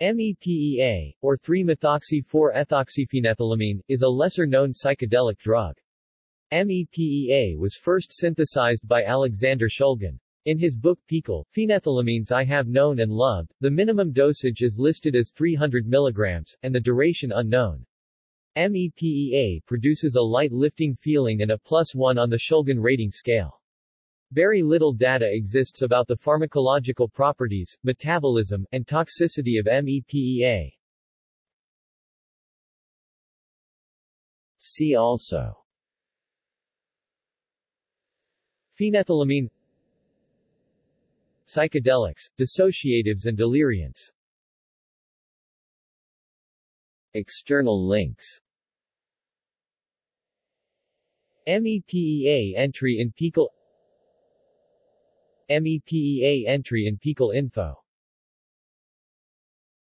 MEPEA, or 3-methoxy-4-ethoxyphenethylamine, is a lesser-known psychedelic drug. MEPEA was first synthesized by Alexander Shulgin. In his book PiHKAL, Phenethylamines I Have Known and Loved, the minimum dosage is listed as 300 mg, and the duration unknown. MEPEA produces a light lifting feeling and a plus 1 on the Shulgin rating scale. Very little data exists about the pharmacological properties, metabolism, and toxicity of MEPEA. See also. Phenethylamine. Psychedelics, dissociatives and deliriants. External links. MEPEA entry in PiHKAL MEPEA entry in PiHKAL info